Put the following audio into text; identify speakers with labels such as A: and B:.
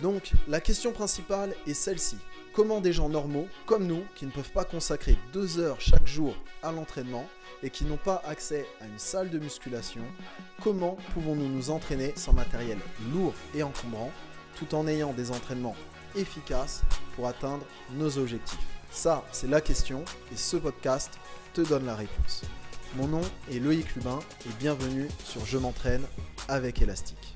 A: Donc, la question principale est celle-ci. Comment des gens normaux, comme nous, qui ne peuvent pas consacrer deux heures chaque jour à l'entraînement et qui n'ont pas accès à une salle de musculation, comment pouvons-nous nous entraîner sans matériel lourd et encombrant, tout en ayant des entraînements efficaces pour atteindre nos objectifs? Ça, c'est la question et ce podcast te donne la réponse. Mon nom est Loïc Lubin et bienvenue sur Je m'entraîne avec Elastique.